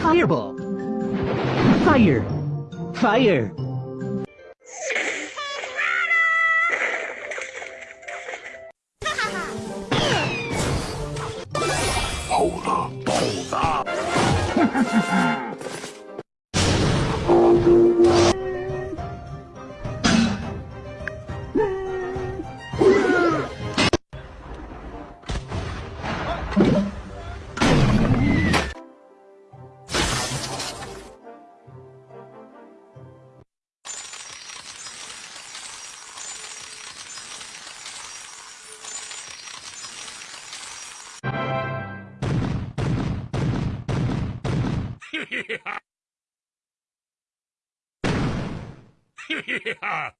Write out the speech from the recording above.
Fireball. Fire. Fire. Hold up, hold up. 히히히하 히히히하